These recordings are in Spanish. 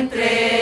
entre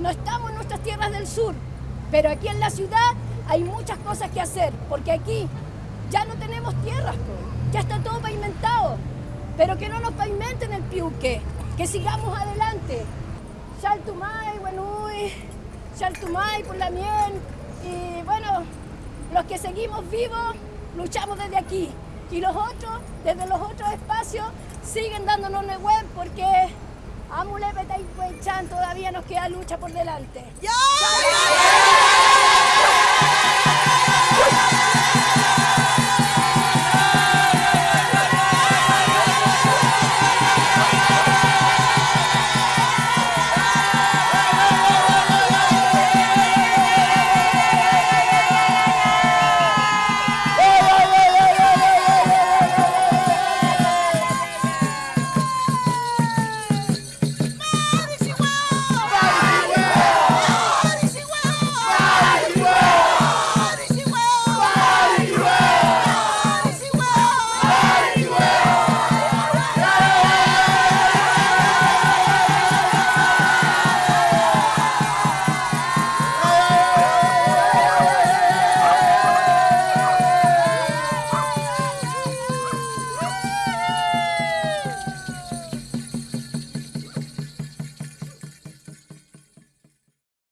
las tierras del sur, pero aquí en la ciudad hay muchas cosas que hacer, porque aquí ya no tenemos tierras, ya está todo pavimentado, pero que no nos pavimenten el piuque, que sigamos adelante. Chaltumay, Buenuy, Chaltumay por la miel, y bueno, los que seguimos vivos luchamos desde aquí, y los otros, desde los otros espacios, siguen dándonos web porque a Chan todavía nos queda lucha por delante. ¡Ya!